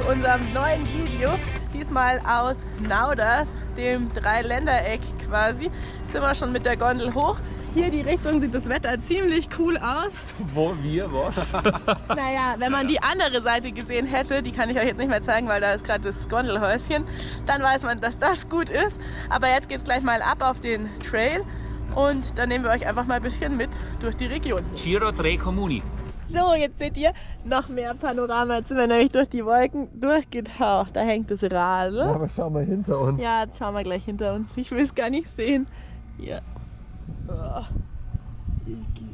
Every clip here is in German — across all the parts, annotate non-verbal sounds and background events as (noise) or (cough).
zu unserem neuen Video. Diesmal aus Nauders, dem Dreiländereck quasi. Jetzt sind wir schon mit der Gondel hoch. Hier die Richtung sieht das Wetter ziemlich cool aus. (laughs) Wo, wir, was? (laughs) Naja, wenn man die andere Seite gesehen hätte, die kann ich euch jetzt nicht mehr zeigen, weil da ist gerade das Gondelhäuschen, dann weiß man, dass das gut ist. Aber jetzt geht es gleich mal ab auf den Trail und dann nehmen wir euch einfach mal ein bisschen mit durch die Region. Giro 3 Comuni. So, jetzt seht ihr noch mehr Panorama. Jetzt sind wir nämlich durch die Wolken durchgetaucht. Da hängt das Radl. Ja, aber schau mal hinter uns. Ja, jetzt schauen wir gleich hinter uns. Ich will es gar nicht sehen. Hier. Oh. Hier geht.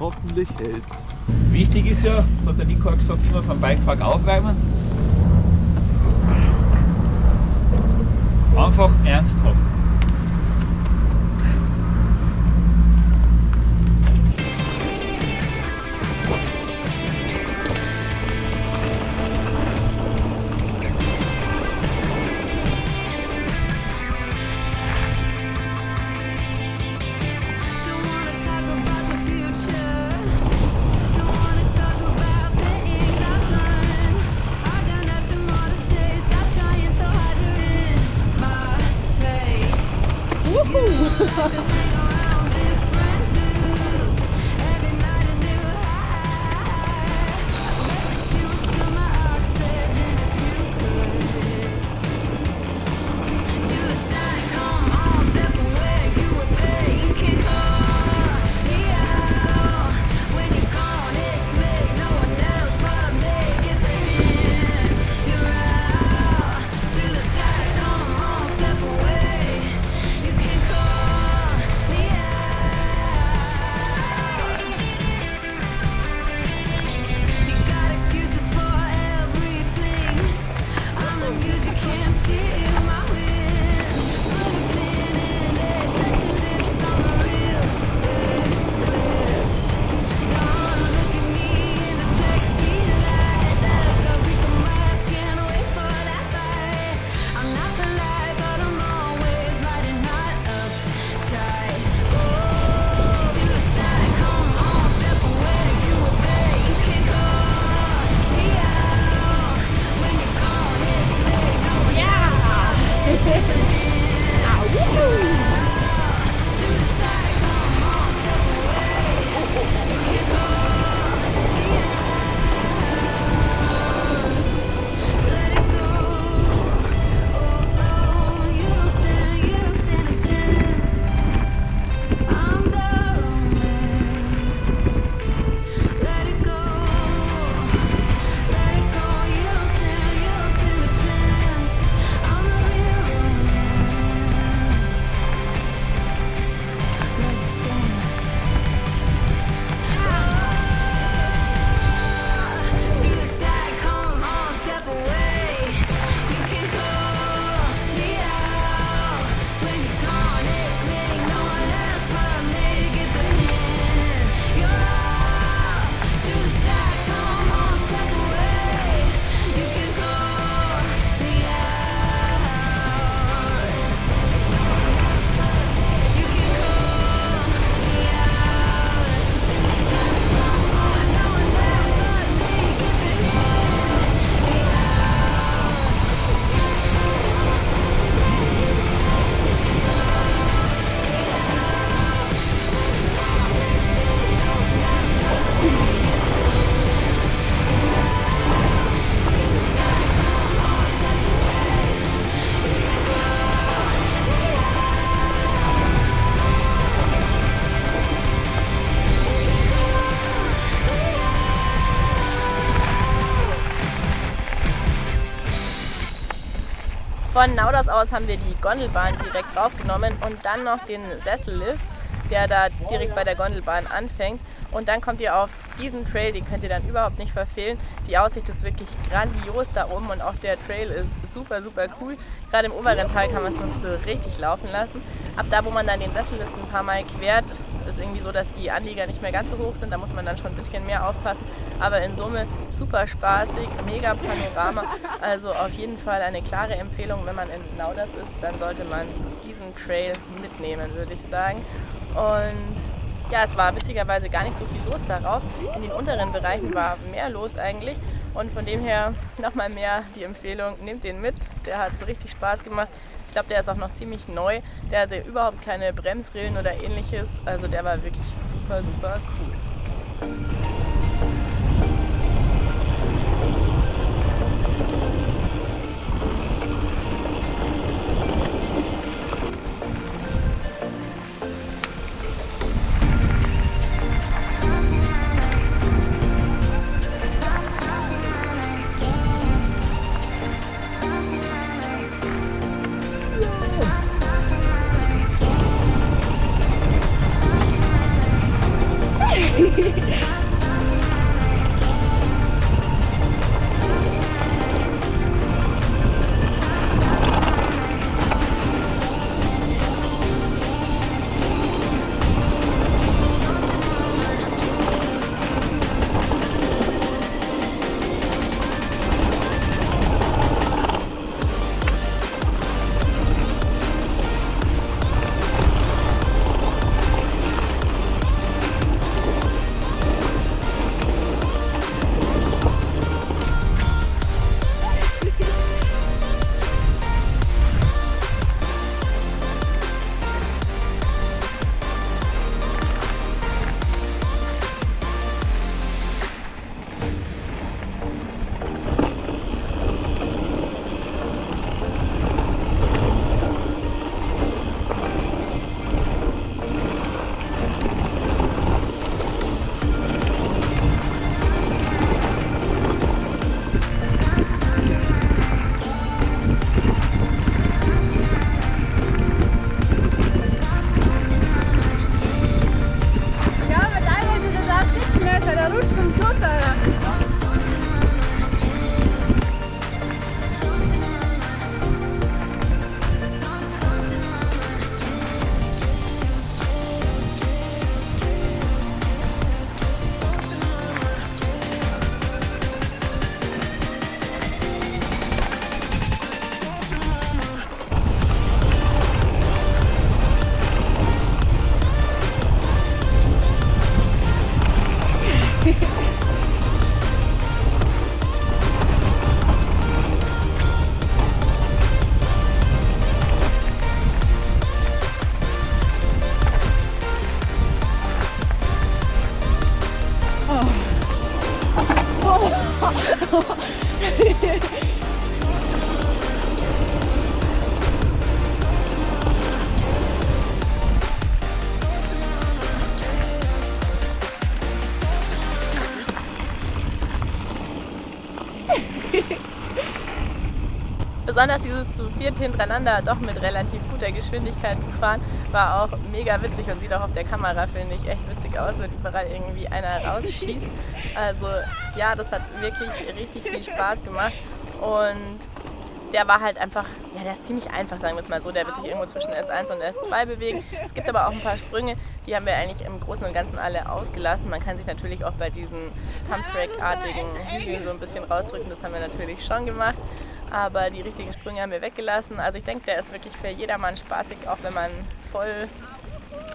Hoffentlich hält's. Wichtig ist ja, das hat der Nico auch gesagt, immer vom Bikepark aufwärmen. Einfach ernsthaft. Von Nauders aus haben wir die Gondelbahn direkt draufgenommen und dann noch den Sessellift, der da direkt bei der Gondelbahn anfängt. Und dann kommt ihr auf diesen Trail, den könnt ihr dann überhaupt nicht verfehlen. Die Aussicht ist wirklich grandios da oben und auch der Trail ist super, super cool. Gerade im oberen Teil kann man es uns so richtig laufen lassen. Ab da, wo man dann den Sessellift ein paar Mal quert, ist irgendwie so, dass die Anlieger nicht mehr ganz so hoch sind. Da muss man dann schon ein bisschen mehr aufpassen. Aber in Summe super spaßig, mega Panorama. Also auf jeden Fall eine klare Empfehlung, wenn man in Nauders ist, dann sollte man diesen Trail mitnehmen, würde ich sagen. Und ja, es war witzigerweise gar nicht so viel los darauf. In den unteren Bereichen war mehr los eigentlich. Und von dem her nochmal mehr die Empfehlung, nehmt den mit. Der hat so richtig Spaß gemacht. Ich glaube, der ist auch noch ziemlich neu. Der hatte überhaupt keine Bremsrillen oder ähnliches. Also der war wirklich super, super cool. Besonders dieses zu viert hintereinander doch mit relativ guter Geschwindigkeit zu fahren, war auch mega witzig und sieht auch auf der Kamera, finde ich, echt witzig aus, wenn überall irgendwie einer (laughs) rausschießt. Also ja, das hat wirklich richtig viel Spaß gemacht und der war halt einfach, ja, der ist ziemlich einfach, sagen wir es mal so. Der wird sich irgendwo zwischen S1 und S2 bewegen. Es gibt aber auch ein paar Sprünge, die haben wir eigentlich im Großen und Ganzen alle ausgelassen. Man kann sich natürlich auch bei diesen Pumptrack-artigen Hügeln so ein bisschen rausdrücken. Das haben wir natürlich schon gemacht. Aber die richtigen Sprünge haben wir weggelassen. Also ich denke, der ist wirklich für jedermann spaßig, auch wenn man voll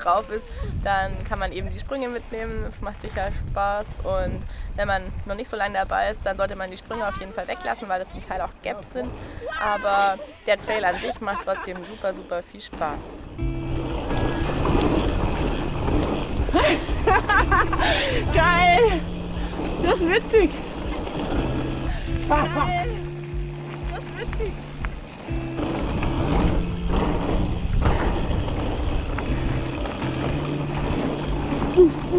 drauf ist, dann kann man eben die Sprünge mitnehmen. Es macht sicher Spaß und wenn man noch nicht so lange dabei ist, dann sollte man die Sprünge auf jeden Fall weglassen, weil das zum Teil auch Gaps sind. Aber der Trail an sich macht trotzdem super, super viel Spaß. (laughs) Geil! Das ist witzig! Geil! 哇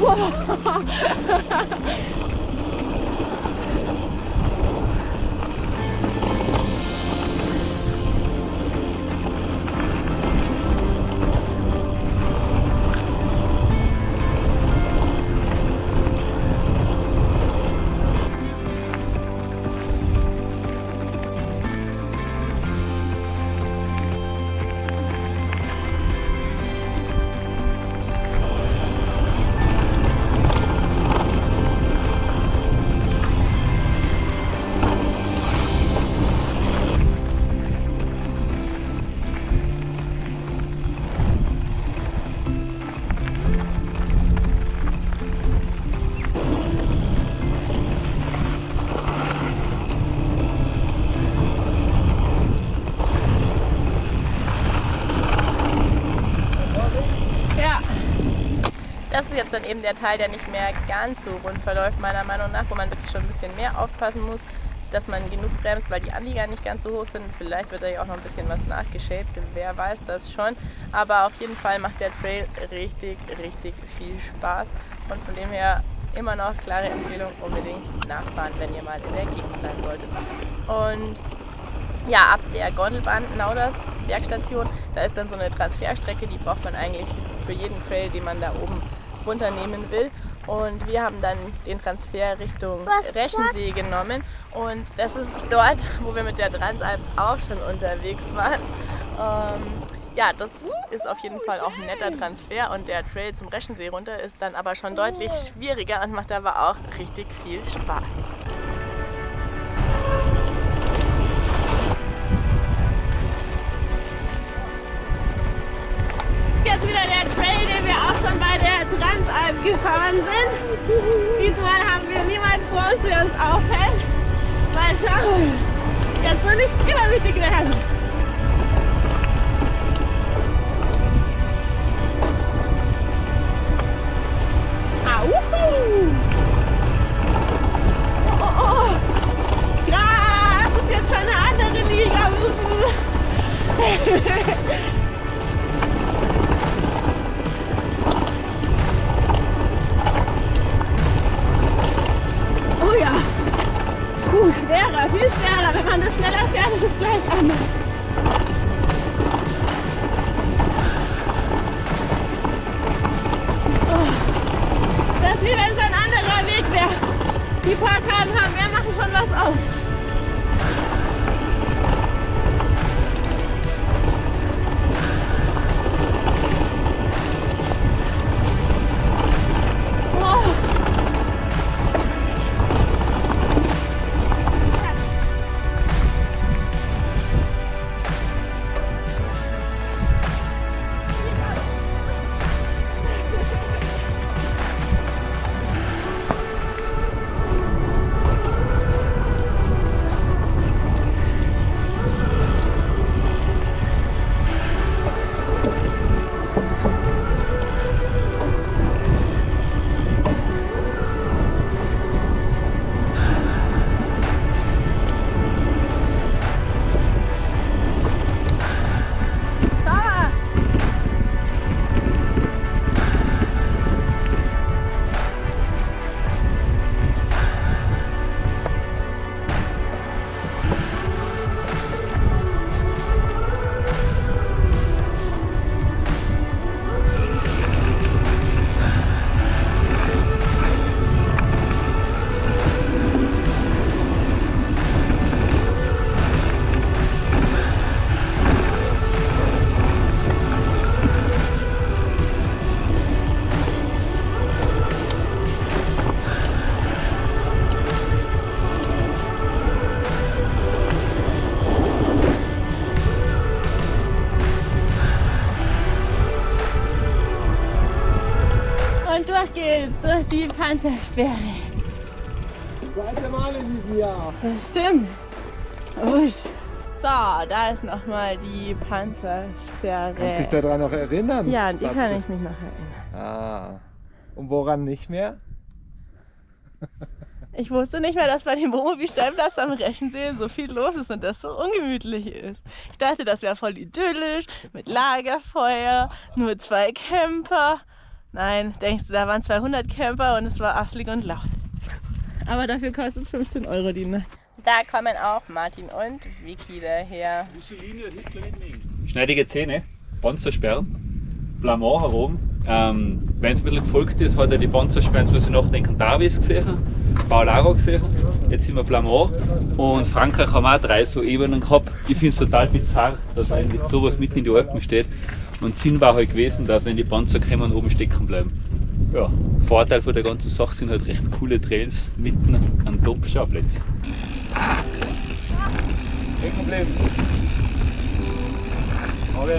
哇！哈哈哈哈哈！Ist dann eben der Teil, der nicht mehr ganz so rund verläuft, meiner Meinung nach, wo man wirklich schon ein bisschen mehr aufpassen muss, dass man genug bremst, weil die Anlieger nicht ganz so hoch sind. Vielleicht wird da ja auch noch ein bisschen was nachgeschäbt, wer weiß das schon. Aber auf jeden Fall macht der Trail richtig, richtig viel Spaß. Und von dem her immer noch klare Empfehlung, unbedingt nachfahren, wenn ihr mal in der Gegend sein solltet. Und ja, ab der Gondelbahn Nauders Bergstation, da ist dann so eine Transferstrecke, die braucht man eigentlich für jeden Trail, den man da oben runternehmen will. Und wir haben dann den Transfer Richtung Reschensee genommen. Und das ist dort, wo wir mit der Transalp auch schon unterwegs waren. Ähm, ja, das ist auf jeden Fall auch ein netter Transfer. Und der Trail zum Reschensee runter ist dann aber schon deutlich schwieriger und macht aber auch richtig viel Spaß. Transalp gefahren sind. Diesmal haben wir niemand vor uns, der uns aufhält. Mal schauen. Jetzt will ich übermütig werden. Auhu! Panzersperre. Zweite Mal in diesem Jahr. Das stimmt. Usch. So, da ist nochmal die Panzersperre. Kannst dich daran noch erinnern? ja, an die kann ich mich noch erinnern. Ah. Und woran nicht mehr? (laughs) Ich wusste nicht mehr, dass bei dem Wohnmobilstellplatz am Rechensee so viel los ist und das so ungemütlich ist. Ich dachte, das wäre voll idyllisch, mit Lagerfeuer, nur zwei Camper. Nein, denkst du, da waren 200 Camper und es war asslig und laut. Aber dafür kostet es 15 Euro die Nacht. Da kommen auch Martin und Vicky daher. Schneidige Zähne, Panzersperren, Blamont herum. Ähm, Wenn es ein bisschen gefolgt ist, hat er die Panzersperren, jetzt muss ich nachdenken, Davis gesehen, Paularo gesehen, jetzt sind wir Blamont und Frankreich haben auch drei so Ebenen gehabt. Ich finde es total bizarr, dass eigentlich sowas mitten in die Alpen steht. Und Sinn war halt gewesen, dass wenn die Panzer kommen, oben stecken bleiben. Ja, Vorteil von der ganzen Sache sind halt recht coole Trails mitten an Top-Schauplätzen. Kein Problem. Aber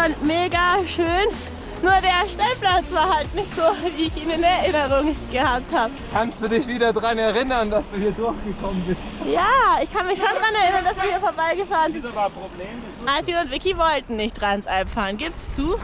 schon mega schön. Nur der Stellplatz war halt nicht so, wie ich ihn in Erinnerung gehabt habe. Kannst du dich wieder daran erinnern, dass du hier durchgekommen bist? Ja, ich kann mich schon daran erinnern, dass wir hier vorbeigefahren sind. Das war ein Problem. Martin und Vicky wollten nicht Transalp fahren. Gibt's zu?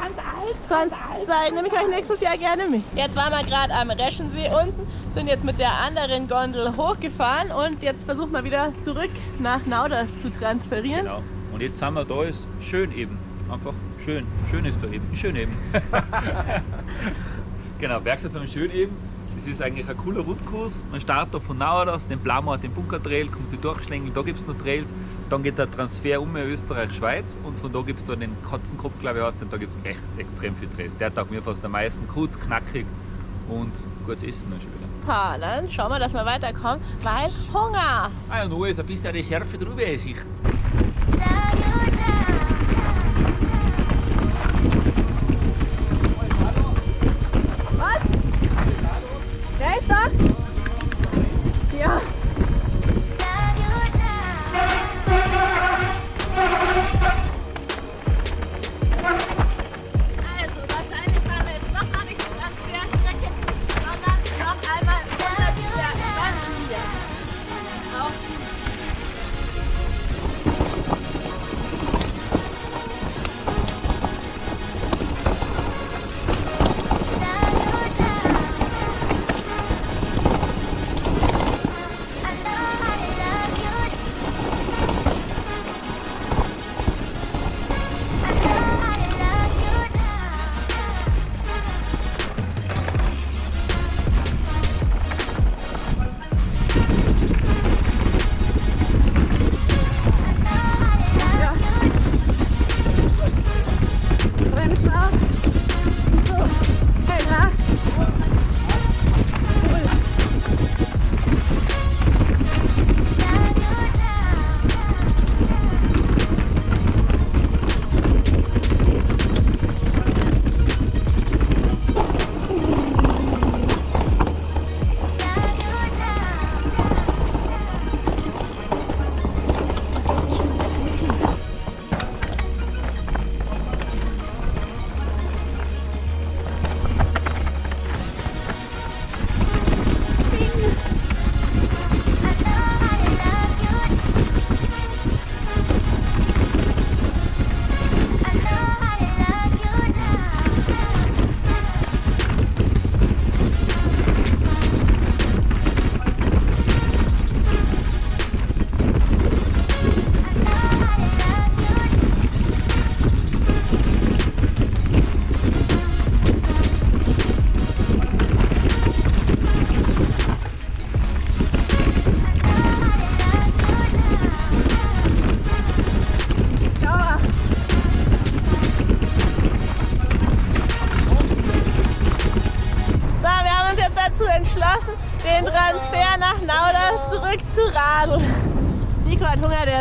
Sonst sei, nehme ich euch nächstes Jahr gerne mit. Jetzt waren wir gerade am Reschensee unten, sind jetzt mit der anderen Gondel hochgefahren und jetzt versuchen wir wieder zurück nach Nauders zu transferieren. Genau. Und jetzt sind wir da, ist schön eben. Einfach schön. Schön ist da eben. Schön eben. (laughs) genau, Bergstation schön eben. Es ist eigentlich ein cooler Rundkurs. Man startet da von Nauerdorf, den Blamart, den Bunkertrail, kommt sie durchschlängeln, da gibt es noch Trails. Dann geht der Transfer um Österreich-Schweiz und von da gibt es dann den Katzenkopf, glaube ich, heißt, und da gibt es echt extrem viel Trails. Der taugt mir fast am meisten. Kurz, knackig und gutes Essen noch schon wieder. Ha, dann schauen wir, dass wir weiterkommen, weil Hunger. Ah ja, nur ist ein bisschen die Schärfe drüber, ist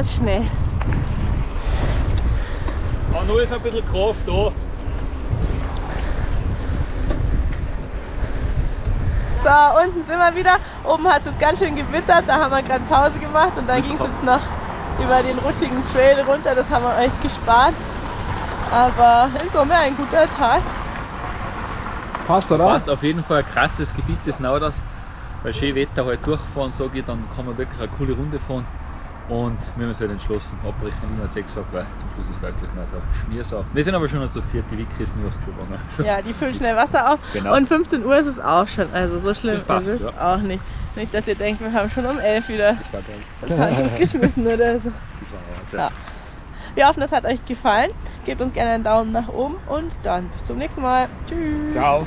ist schnell. Aber nur ist ein bisschen Kraft da. So, unten sind wir wieder. Oben hat es jetzt ganz schön gewittert, da haben wir gerade Pause gemacht und dann ging es jetzt noch über den rutschigen Trail runter. Das haben wir euch gespart. Aber in Summe ein guter Tag. Passt, oder? Passt auf jeden Fall ein krasses Gebiet des Nauders. Bei schönem Wetter halt durchfahren, sage ich, dann kann man wirklich eine coole Runde fahren. Und wir haben uns halt entschlossen, abbrechen. Ich habe gesagt, weil zum Schluss ist wirklich mal so Schmiersaufen. Wir sind aber schon noch zu viert, die Wiki ist nicht aufs Klo gegangen. (laughs) Ja, die füllen schnell Wasser auf. Genau. Und 15 Uhr ist es auch schon. Also so schlimm Das passt, ist es ja. auch nicht. Nicht, dass ihr denkt, wir haben schon um 11 wieder Das war geil. das Handtuch (laughs) geschmissen oder so. Das war Ja. Wir hoffen, es hat euch gefallen. Gebt uns gerne einen Daumen nach oben und dann bis zum nächsten Mal. Tschüss. Ciao.